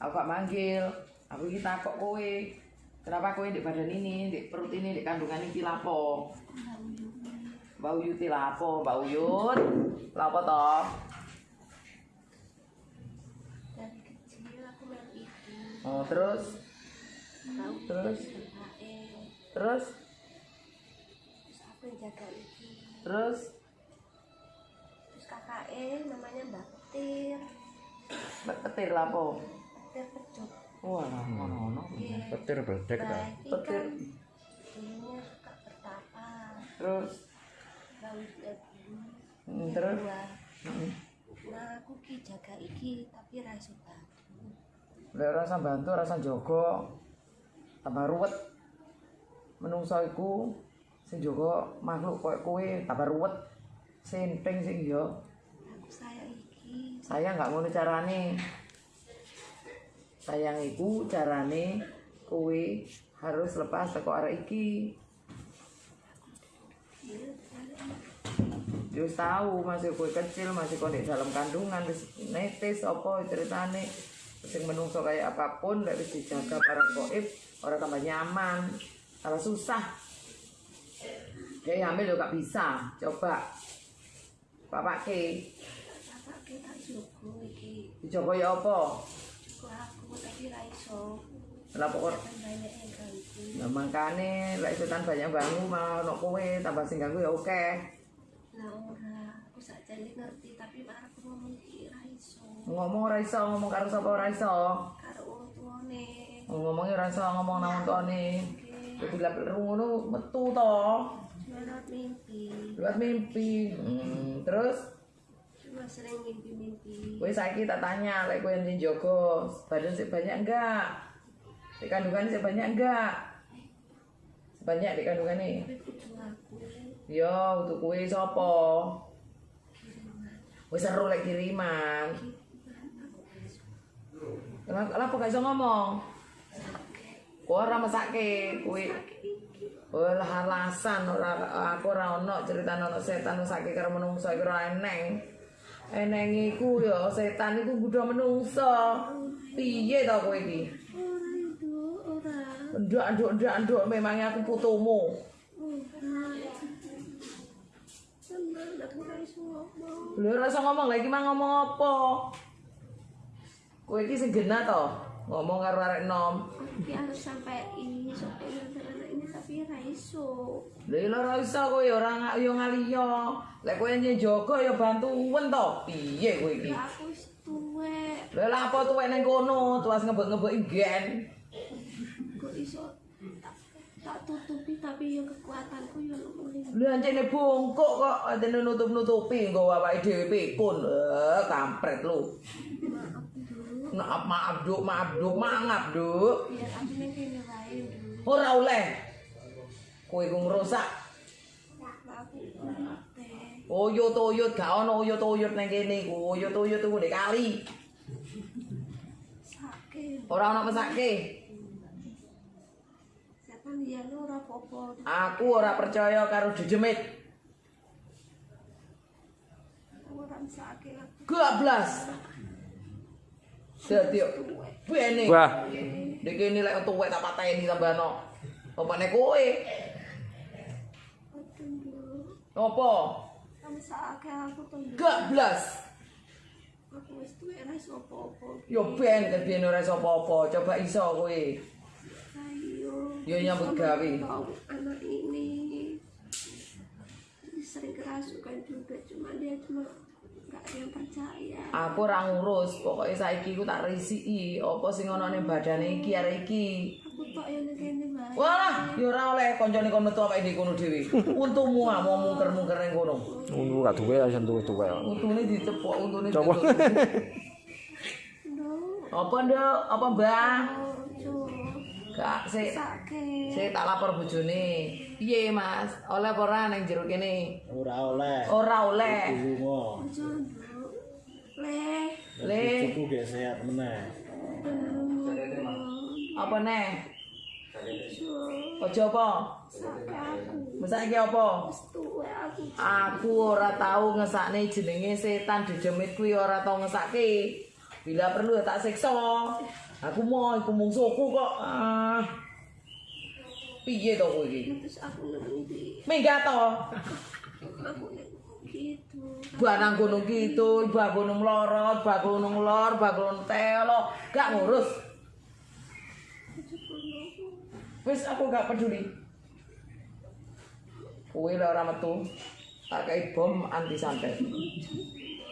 Aku gak manggil. Aku iki takok kowe. Kenapa kowe di badan ini, di perut ini, di kandungan ini lapo? Mbak Uyut lapo, Mbak Uyut. Lapo toh? dari kecil aku main itu Oh, terus tahu Terus? KKN terus terus aku yang jaga iki terus terus KKN namanya Mbak Petir Mbak lapo. Petir pecut Wah, ngono-ngono. Iya. Petir beledek ta. Iki Petir. kan dulunya suka bertapa Terus Hmm, terus? nah aku ki jaga iki tapi ra iso bantu Lek rasa bantu, rasa jogo, tambah ruwet. Menungso iku sing jogo makhluk koyo kowe tambah ruwet. Senteng sing yo. aku sayang iki Sayang nggak ngono carane. Sayang iku carane kowe harus lepas teko arek iki. Yo tahu masih kowe kecil, masih kowe di dalam kandungan wis netes apa ceritane. Sing menungso kayak apa pun lek wis dijaga para goib ora tambah nyaman, tambah susah. Hamil yo gak bisa. Coba. Bapak ke, dicoba ya apa? Aku tapi ra iso Lah pokok kan banyak yang ganggu Nah, makane lek setan banyak bangu malah ono kowe tambah sing ganggu ya oke. lah ora aku sakjane ngerti tapi marah aku ngomong iki ra iso Ngomong ora iso, ngomong karo sapa ora iso. karo wong tuane Ngomongnya ora iso ngomong nang tuane. Jadi lek ngono metu to. lewat mimpi Lewat mimpi. Hmm, terus cuma sering mimpi-mimpi kowe saiki tak tanya lek kowe yang jogo, badan sih banyak enggak? Di kandungan sih banyak enggak? Banyak di kandungan nih. Yo, untuk kue sapa? Wis seru lek kiriman. Kenapa kenapa gak iso ngomong? Kowe ora mesake kowe. Olah alasan ora aku ora ono cerita ono setan mesake karo menungso iku ora eneng. Eneng iku ya setan iku kudu menungso. Piye to kowe iki? ora ora Ndak nduk ndak nduk memangnya aku putumu. ora tenan aku ra iso ngomong Lha ora lagi mah ngomong apa? Kowe iki sing genah to, ngomong karo arek nom. tapi harus sampai ini sampai ini tapi ra iso Lha ora iso kowe ora ya ngaliyo. Lek kowe nyen jaga ya bantuan to. Piye kowe iki? Aku wis tuwek Lha lha apa tuwek ning kono, tuas ngebek-ngebek gen. kok iso tak, tutupi tapi yang kekuatanku yo lumayan Lha ancene bongkok kok atene nutup-nutupi nggo awake dhewe pikun. Eh, kampret lu. maaf Maaf duk, maaf duk, mangap duk. biar aku ning kene wae dulu Ora oleh. Kowe ku ngrusak Uyut-uyut gak ono uyut-uyut ning kene iku. Uyut-uyut iku ndek kali. Ora ono pesake. popo Aku ora percaya karo jejemit. aku Gablas. Dadi bene. Wah, Ndek kene lek tuwek tak pateni tambahno. Opane kowe? Apa? kamu sakit aku tuh Gablas. aku wis tuwek ra iso popo Yo ben kedene ora iso apa-apa. Coba iso kowe. ayo Yo nyambut gawe. Anak ini sering kerasukan juga cuma dia cuma nggak ada yang percaya Aku ora ngurus, pokoke saiki ku tak risiki apa sing ana ning badane iki arek iki. Walah, ya ora oleh kancane kon metu awake dhewe kono dhewe. Untumu ah mau mungker-mungker ning kono. ngono gak duwe ya sentuh-tuwe. Untune dicepok, untune ditutup. Duh, Apa nduk? Apa Mbah? Gak sik. Sik tak lapor bojone. Piye, Mas? Oleh apa ora ning jero kene? Ora oleh. Ora oleh. Duh. leh Le, Cucu gak sehat meneh. apa neh? Ojo apa? aku Mesake apa? aku Aku ora tahu ngesakne jenenge setan dejemit kuwi ora tau ngesake. Bila perlu ya tak siksa. Aku mau iku mungsuhku kok. Ah. Piye to kowe iki? terus aku Minggat to. aku gitu Barang gunung gitu, bak gunung lorot, bak gunung lor, bak gunung telo, gak ngurus. Wis aku gak peduli. Kowe lek ora metu, tak kei bom anti santet.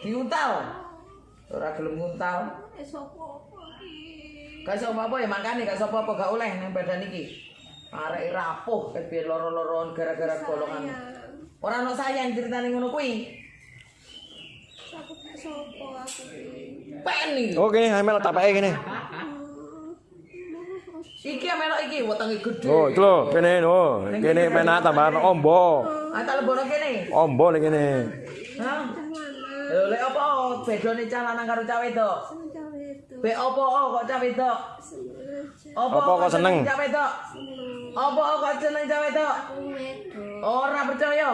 Diuntal. Ora gelem nguntal. Gak iso apa-apa ya makane gak iso apa-apa gak oleh ning badan iki. Arek rapuh kepiye loro-loron gara-gara golongan. Ora ono sayang ceritane ngono kuwi. aku gak sopo aku iki Pen iki. Oh kene hamil tak pakai kene. Iki melok iki wetenge gedhe. Oh, itu lho, kene no. Kene penak tambahan ombo. Ah tak lebono kene. Ombo ning kene. Hah? Lho lek apa bedone cah lanang karo cah wedok? Be apa kok cah wedok? seneng Apa kok seneng? Cah wedok? Apa kok seneng cah wedok? Ora percaya.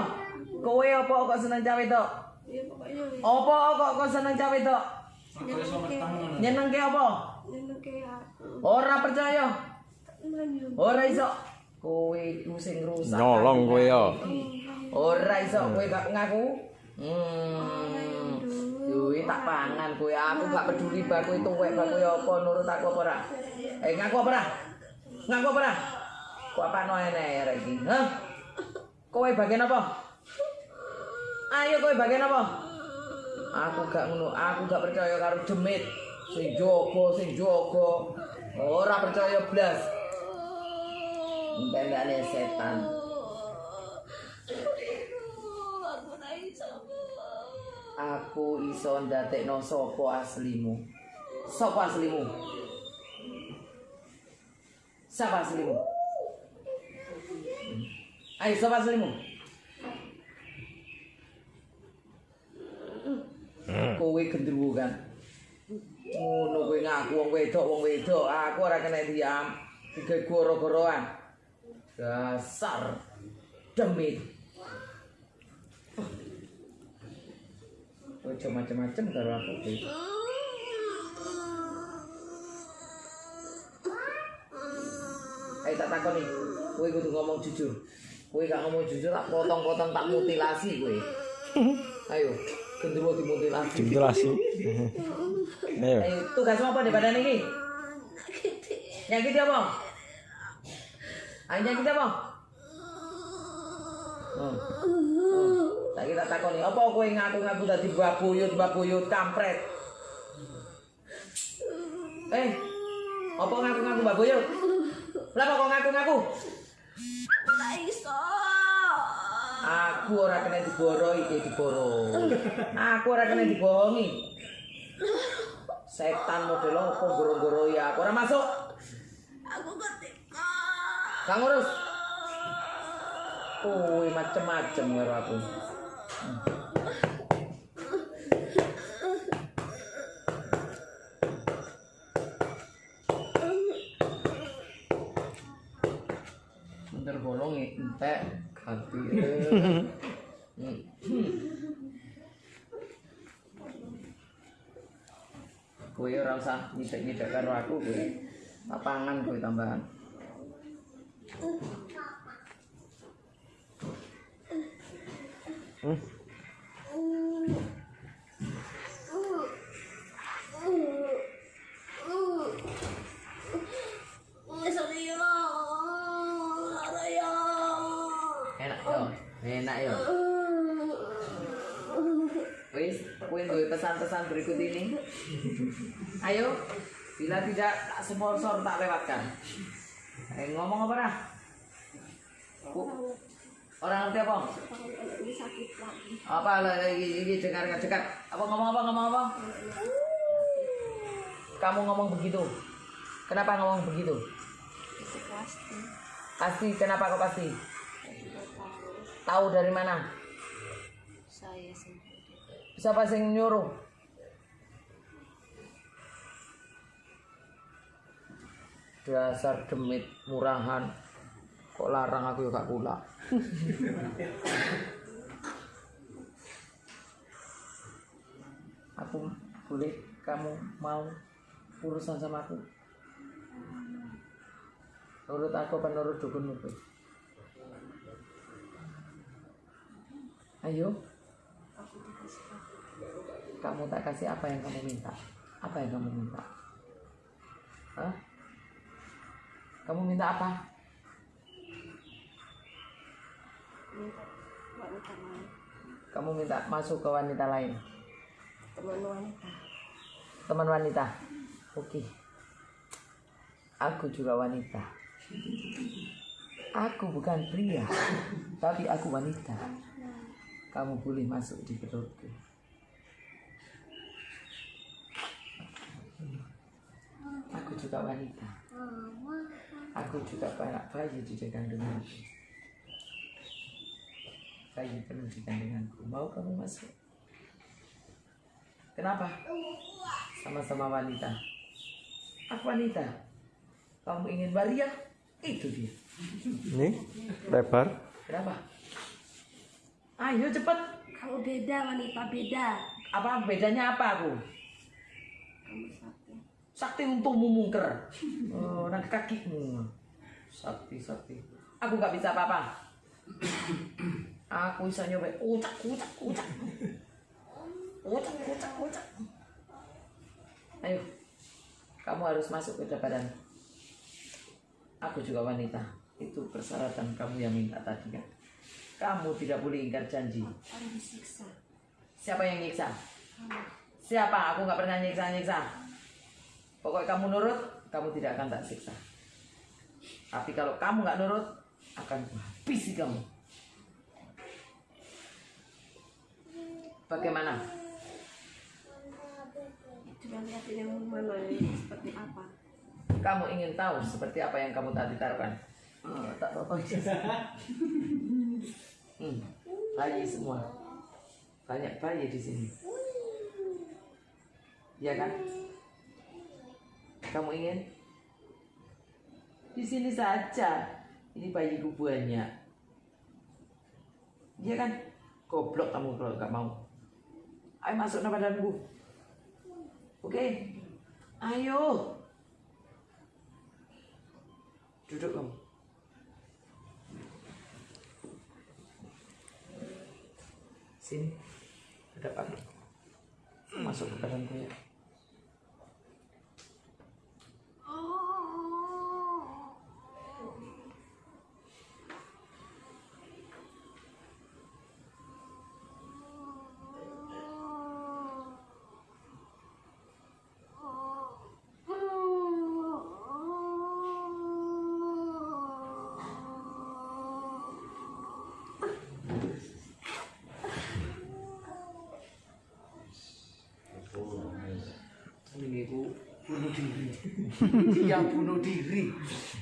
Kowe apa kok seneng cah wedok? ya pokoknya Apa kok kok seneng cah wedok? nyenengke apa? nyenengke aku Ora percaya. Ora iso. Kowe iku sing rusak. Nyolong kowe ya. Ora iso kowe gak ngaku. Hmm. Duwe tak pangan kowe. Aku gak peduli bak kowe tuwek bak kowe apa nurut aku apa ora. Eh ngaku apa ora? Ngaku apa ora? Kok apa no ene iki? Hah? Kowe bagian apa? Ayo kowe bagian apa? Aku gak ngono, aku gak percaya karo demit. Sing jogo, sing jogo. Ora percaya blas. Entendane setan. aku iso Aku iso ndadekno sapa aslimu. Sapa aslimu? Sapa aslimu? Ayo sapa aslimu? Kowe gendruwo kan. Ngono kowe ngaku wong wedok wong wedok, aku ora kena diam. Tiga goro-goroan. Dasar demit. Ojo macem-macem karo aku kowe. Ayo tak takoni, kowe kudu ngomong jujur. Kowe gak ngomong jujur tak potong-potong tak mutilasi kowe. Ayo, gendruwo dimutilasi. Ventilasi. Ayo. Ayo, tugas apa di badan ini? Nyakiti apa? Ayo nyakiti apa? Hmm. Saiki tak takoni, apa kowe ngaku-ngaku dadi babuyut, babuyut kampret? Eh, apa ngaku-ngaku babuyut? Lah kok ngaku-ngaku? ora iso Aku ora kena diboro iki diboro. Aku ora kena dibohongi. Setan model apa goro-goroi aku ora masuk. aku ketika Kang urus. Kowe macem-macem karo aku. Bentar bolong entek ganti. Kowe ora usah nyidek-nyidek karo aku kowe. Tak pangan kowe tambahan. Enak yo, enak yo. Wis, kowe duwe pesan-pesan berikut ini. Ayo, bila tidak tak sponsor tak lewatkan. Eh ngomong apa dah? Orang ngerti apa? ini sakit lagi Apa lagi ini dengar dekat. Apa ngomong apa ngomong apa? Kamu ngomong begitu. Kenapa ngomong begitu? itu pasti Pasti kenapa kau pasti? Tahu dari mana? saya sendiri Siapa sing nyuruh? Dasar demit murahan. Kok larang aku ya gak kula. aku boleh kamu mau urusan sama aku? Nurut aku apa dukunmu kowe? ayo. Kamu tak kasih apa yang kamu minta? Apa yang kamu minta? Hah? kamu minta apa minta wanita lain kamu minta masuk ke wanita lain? Teman wanita. Teman wanita? Oke. Aku juga wanita. Aku bukan pria tapi aku wanita. Kamu boleh masuk di perutku. Aku juga wanita. Aku juga banyak bayi di kandunganku bayi penuh di kandunganku mau kamu masuk? Kenapa? Sama-sama wanita. Aku wanita. Kamu ingin waria itu dia. Ini lebar. kenapa? Ayo cepet kamu beda wanita beda. Apa bedanya apa aku? Kamu sakti. Sakti untukmu mungker. Oh, nang kakimu. Sakti sakti. Aku nggak bisa apa-apa aku bisa nyoba ucak ucak ucak. Ucak ucak ucak. Ayo kamu harus masuk ke badan. Aku juga wanita. Itu persyaratan kamu yang minta tadi kan? Kamu tidak boleh ingkar janji. Siapa yang nyiksa? Siapa? Aku nggak pernah nyiksa nyiksa. Pokoknya kamu nurut kamu tidak akan tak siksa. Tapi kalau kamu nggak nurut akan habisi kamu bagaimana? Yang mana ini seperti apa. Kamu ingin tahu seperti apa yang kamu tadi taruhkan? Oh, tak apa hmm, bayi semua. Banyak bayi di sini. Ya kan? Kamu ingin? Di sini saja. Ini bayiku banyak. Ya kan? Goblok kamu kalau nggak mau ayo masuk ke badanku. Oke. Ayo. Duduk kamu sini. Ada apa? Masuk ke badanku ya ini aku bunuh diri dia bunuh diri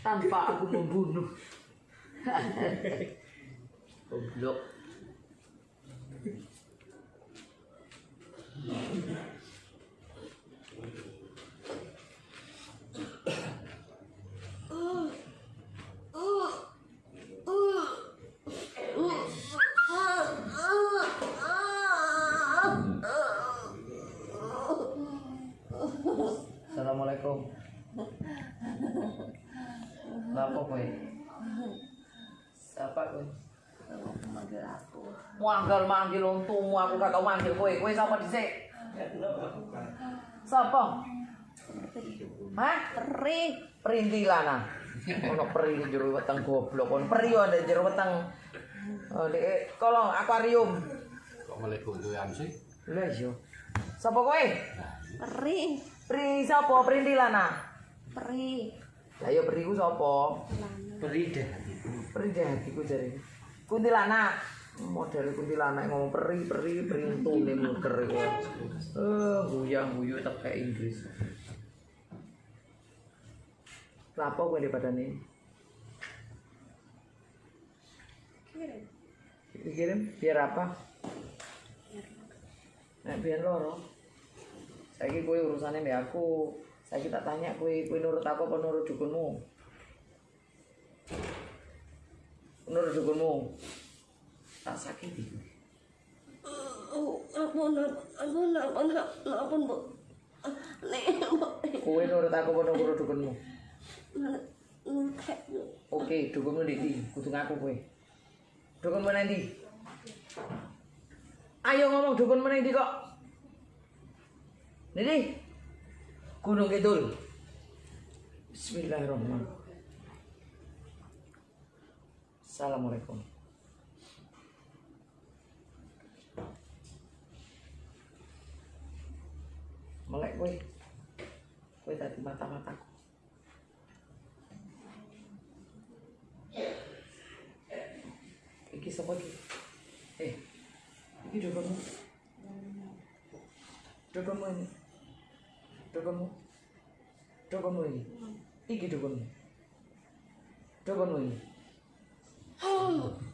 tanpa aku membunuh. Goblok Manggil manggil untukmu aku gak tau manggil kowe. Kowe sapa dhisik? Sapa? Hah? peri Perintilana. Ono peri di jero weteng goblok. Ono peri ndek jero weteng. Oh, dek, kolong akuarium. kok melebu doyan sih Lah iya. Sapa kowe? peri Pri sapa? Perintilana. peri Lah yo peri ku sapa? beri deh Peri deh hatiku jare. Kuntilanak. Model kuntilanak ngomong peri peri peri untung nih muter. Eh, guyang guyu tak kayak Inggris. Lapo kowe di badane? kirim Dikirim biar apa? Nek biar loro. Saiki kowe urusane mbek aku. Saiki tak tanya kowe kowe nurut aku apa nurut dukunmu? Nurut dukunmu. Tak sakiti. Ampun, ampun, ampun, ampun, bu. Kowe nurut aku apa nurut dukunmu? Oke, dukunmu di ndi? Kudu ngaku kowe. Dukunmu nang ndi? Ayo ngomong dukunmu nang ndi kok? Ndi? Gunung Kidul. Bismillahirrahmanirrahim. Assalamualaikum. Melek kowe. Kowe tadi mata-mataku. Iki sapa iki? Eh. Iki dogonmu. Dogonmu ini. Dogonmu. Dogonmu ini. Iki dogonmu. Dogonmu ini. Lapo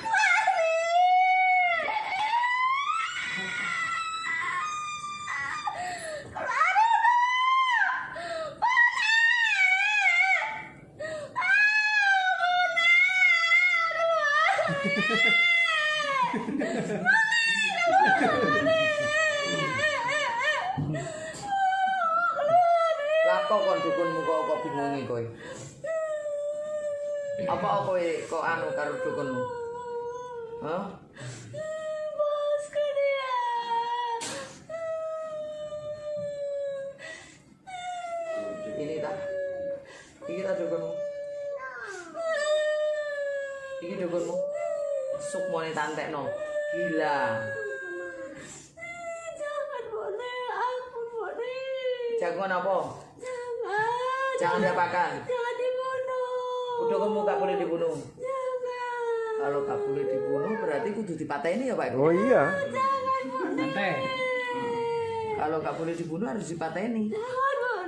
Dukunmu gak boleh dibunuh. Kalau gak boleh dibunuh berarti kudu dipateni ya Pak? Oh iya. Santai. Kalau gak boleh dibunuh harus dipateni.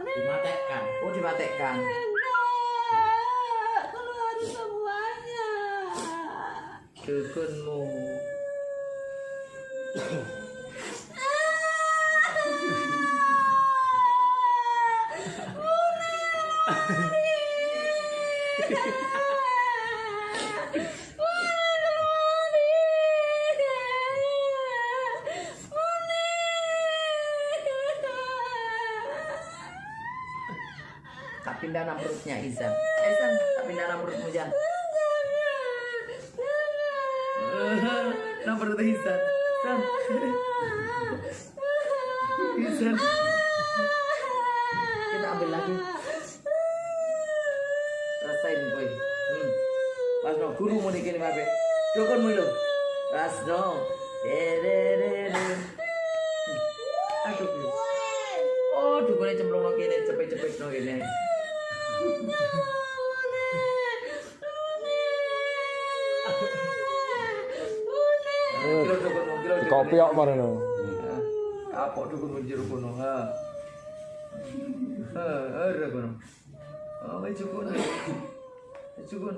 Dimatekkan. Oh dipatekkan. Enggak. Keluar semuanya. Dukunmu. Tak pindah nang perutnya Izan. Izan, tak pindah nang perutmu Jan. nang perut Izan. Izan. Izan. Kita ambil lagi. Rasain boy. Hmm. Pas no guru mau dikini mabe. Dukun no. Dededede. Hmm. Aduh. Oh, dukunnya cemplung no kene, cepet-cepet no kene. Kopi kok marano. Ha. Apa dukunmu jero kono, ha. Ha, ora kono. Oh, wis. Wis cukun.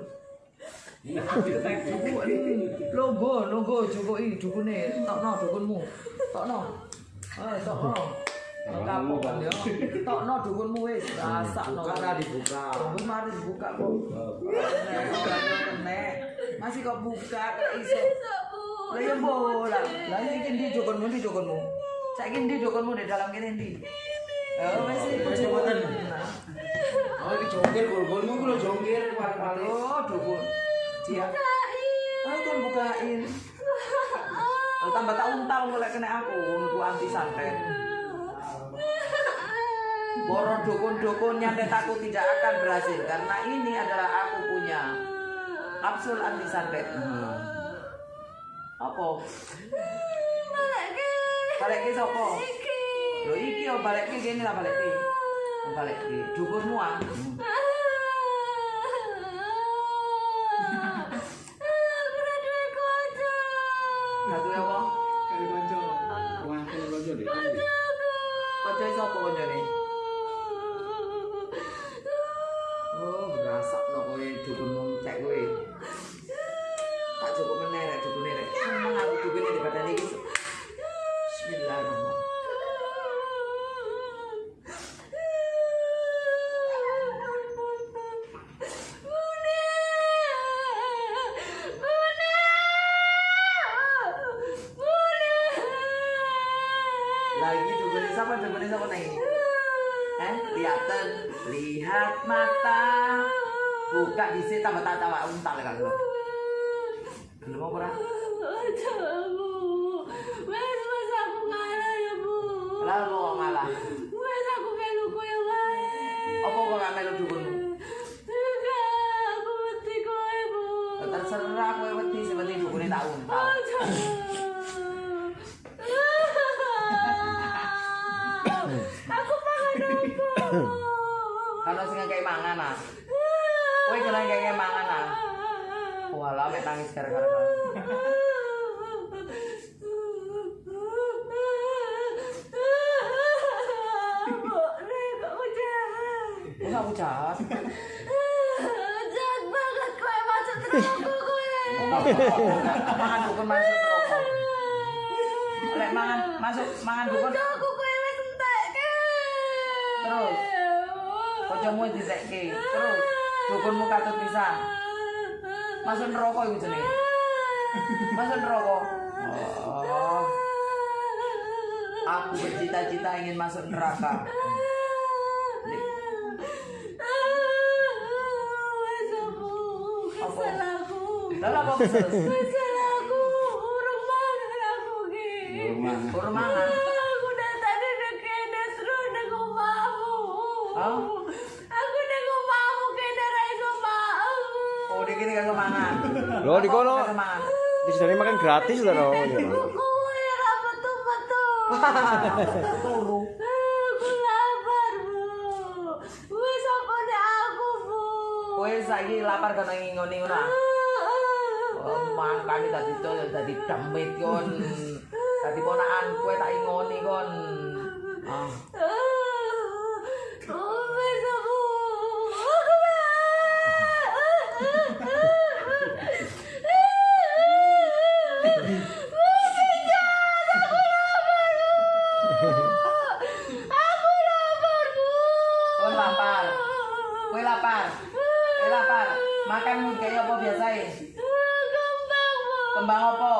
Logo, logo cukuki dukune. Tokno dukunmu. Tokno. Ha, tokno. Kapok kan ya. Tokno dukunmu wis. Rasakno. Ora dibuka. Wis mari dibuka kok. Nek, Masih kok buka kok iso. Lah ya bola. Lah iki ndi dukunmu ndi dukunmu? Saiki ndi dukunmu di dalam kene ndi? Oh, wis wis boten. Oh, iki jongkir gol-golmu ku lho jongkir paling-paling. Oh, dukun. Dia. Ayo kan bukain. Oh, tambah tak untal mulai kena aku, aku anti santet. Boro dukun-dukun nyantet aku tidak akan berhasil karena ini adalah aku punya kapsul anti santet. Hmm. Apa? Balik ke sapa? Lho iki yo balik ke kene lah balik ke. Oh, Balik ke dukunmu ah. Hmm. 자주 해봐. 가지 관절. 관절. 관절. 관절. 관절. 관절. 관절. Eh, lihatan, lihat mata. Buka dhisik tambah tak cawak untal kan. Apa ora? Aduh, Bu. Wes wes aku ngalah ya, Bu. Lah lu kok malah. Wes aku melu koyo wae. Apa kok gak melu? Enggak, aku mati kowe, Bu. Terserah kowe wedi sing penting dukune tak untal. Aku pangan apa? Kalau sing ngekek mangan ah. Kowe kena ngekek mangan ah. Walah mek nangis gara-gara. Kok aku jahat? Jahat banget kowe masuk kowe. Mangan dukun masuk rokok. Lek mangan masuk mangan dukun Aku kowe wis entekke. Terus? Kancamu ditekke. Terus dukunmu katut pisan. Masuk neraka iku jenenge. Masuk neraka. Oh. Aku bercita-cita ingin masuk neraka. Aku. Apa? Lah apa kesel? Wes salahku. Urung mangan aku ki. Rumah. Kurang mangan. Aku udah tadi udah kena terus udah ngomongmu. Hah? Aku udah ngomongmu kena raiso mau. Oh, dikira kagak mangan. Loh, di kono. Kagak mangan. Makan gratis loh. no. Buku ya apa tuh Turu. Aku lapar bu. Wes apa aku bu. Kowe saiki lapar kana ngingoni? Oh, mangkane dadi to dadi demit kon. Dadi ponakan kowe tak ingoni kon. Ah. Wes aku. Aku Aku lapar bu. Kowe lapar. Kowe lapar. Kowe lapar. Makanmu kayak apa biasae? Kembang bu. Kembang apa?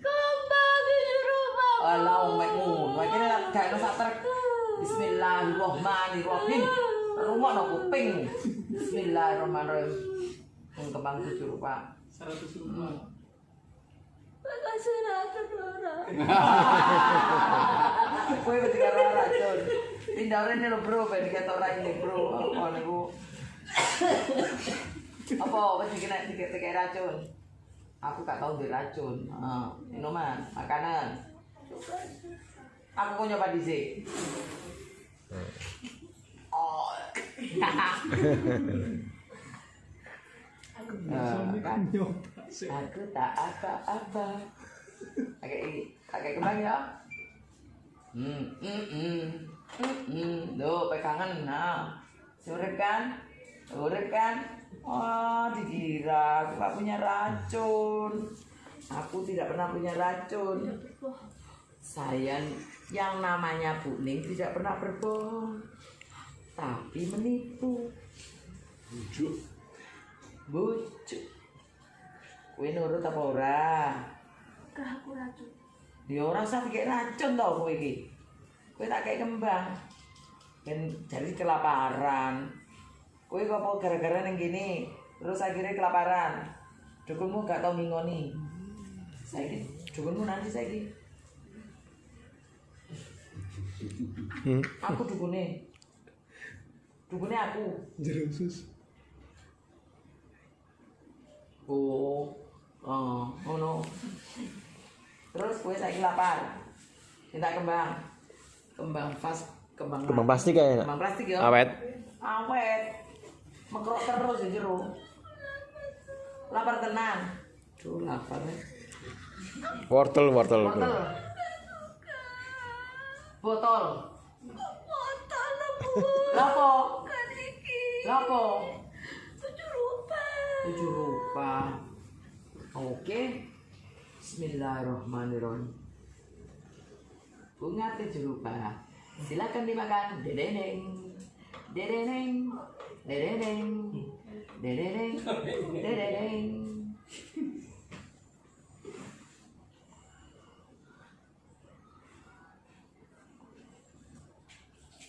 Kembang di rumah. Alah omek ngono. Iki nek gak ono sak trek. Bismillahirrahmanirrahim. Rumah no kuping. Bismillahirrahmanirrahim. Kembang tujuh rupa. 100 Hmm. Makasih racun orang. Kowe ketika ora racun. Pindah rene lho bro, ben ketok ora ini bro. Apa niku? Apa wis dikene dikene racun? Aku gak tau duwe racun. Heeh, minuman, makanan. Aku kok nyoba dhisik. Oh. Kan? Aku tak apa-apa. Agak agak kembang ya. Hmm, hmm, hmm, hmm, hmm. Duh, pegangan. Nah, urip kan? Kan? Oh, dikira aku gak punya racun. Aku tidak pernah punya racun. Saya yang namanya Bu Ning tidak pernah berbohong, tapi menipu. Bujuk. Bujuk. Kowe nurut apa ora? Kah aku racun. Ya ora usah dikek racun to kowe iki. Kowe tak kek kembang. Ben jadi kelaparan. Kowe kok apa gara-gara ning gini terus akhirnya kelaparan. Dukunmu gak tau ngingoni. Saiki dukunmu nanti saiki. Hmm. Aku dukune. Dukune aku. Jeruk sus. Oh. Oh, ngono. Terus kowe saiki lapar. Minta kembang. Kembang pas kembang Kembang plastik kayaknya. Kembang plastik ya. Awet. Awet. Mekrok terus ya jero. Lapar tenan. Duh, lapar nih. Wortel, wortel. Botol. Botol. Botol bu. Lapo? Lapo? Tujuh rupa. Tujuh rupa. Oke. Bismillahirrahmanirrahim. Bunga tujuh rupa. Silakan dimakan. Dedeneng. Dedeneng. Dedeneng. Dedeneng. Dedeneng.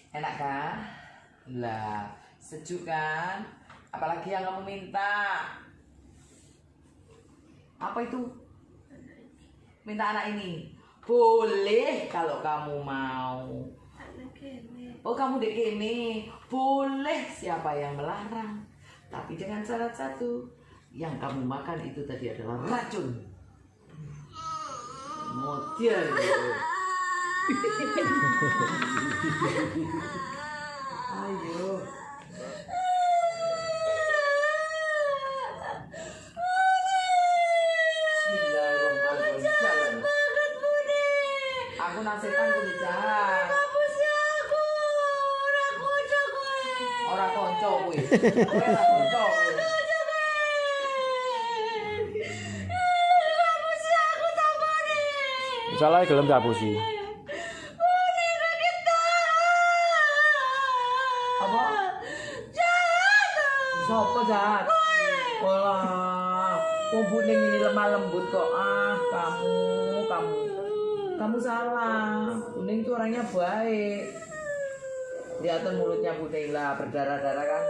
Enak kan? Lah, sejuk kan? Apalagi yang kamu minta? Apa itu? Minta anak ini? Boleh kalau kamu mau. Oh kamu dek ini boleh. Siapa yang melarang? Tapi dengan syarat satu. Yang kamu makan itu tadi adalah racun. Model. Ayo Bismillahirrahmanirrahim Jalan. Aku nasihatkan kudu jahat Ora konco kuwi. Kowe ora konco kuwi. Salah gelem capusi. Apa? Sopo jahat? Wong buning ini lemah lembut kok. Ah, kamu, kamu. Kamu salah. Buning itu orangnya baik. Lihat mulutnya buning lah, berdarah-darah kan.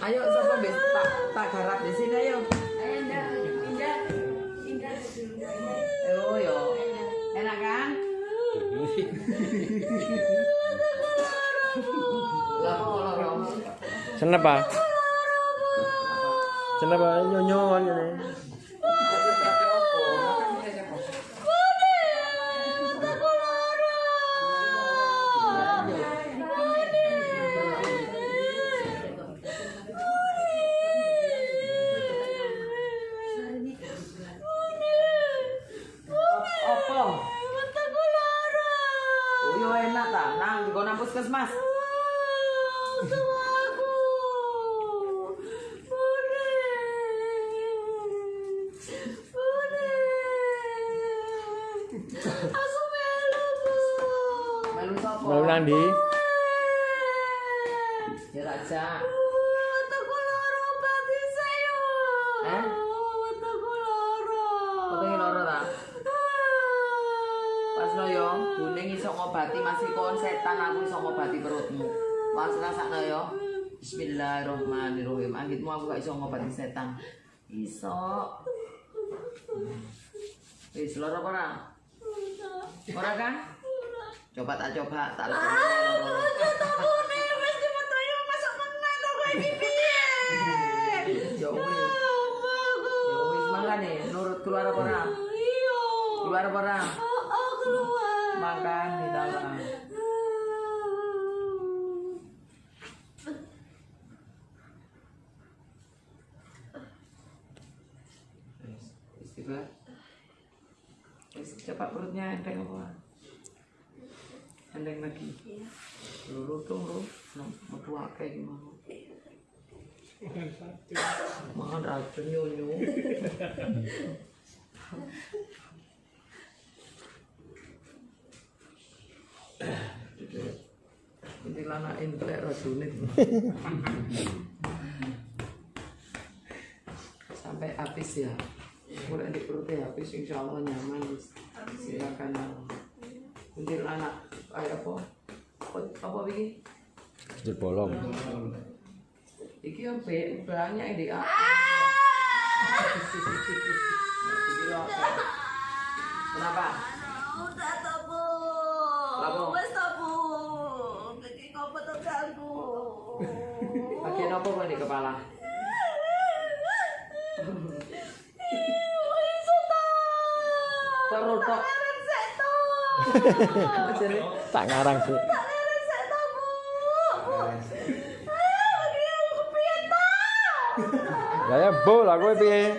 Ayo, siapa bis? Tak, tak garap di sini ayo. ayo ndak pindah pindah dulu Oh yo, enak kan? Lah kok loro? Senep ah. Senep ah nyonyo ngene. Apa? Oh yo enak ta, nang di kono puskesmas. Melu sapa? Mau nang ndi? Ya raja. Eh? Pas lo yo, kuning iso ngobati masih kon setan aku iso ngobati perutmu. Pas rasakno yo. Bismillahirrahmanirrahim. Anggitmu aku gak iso ngobati setan. Iso. Wis loro apa ora? Ora kan? Coba tak coba, tak lebih loro. Ya wis. Ya wis makane nurut keluar apa ora? Keluar apa ora? Makan di dalam. Istighfar. Cepat perutnya enteng apa? Enteng lagi. Luru dong lu, metu akeh gimana? Makan racun nyonyo. Ini lana entek racunit. Sampai habis ya. Mulai di perutnya habis insya Allah nyaman. Silakan. Kuntilanak kayak apa? Apa, apa begini? Jel bolong. Iki yo be banyak ini ah. Kenapa? Apa kok di kepala? Terus tok. Tak ngarang sih. Lah ya bo lah kowe piye?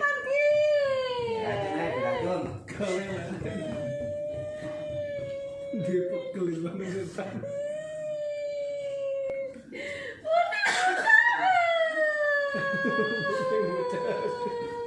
Dia pegel banget setan. Muchas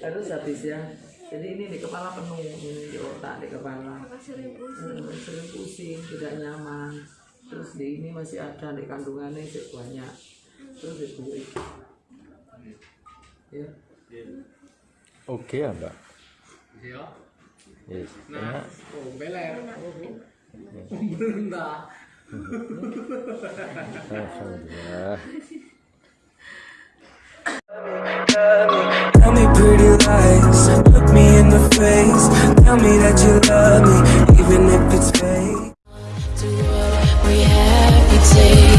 Harus habis ya. Jadi ini di kepala penuh, ini di otak, di kepala. Hmm, sering pusing, tidak nyaman. Terus di ini masih ada di kandungannya sih banyak. Terus itu ya. Oke ya, Mbak. Iya. Yes. Nah, oh beler. Alhamdulillah. Tell me pretty lies, look me in the face. Tell me that you love me, even if it's fake. To what we have to take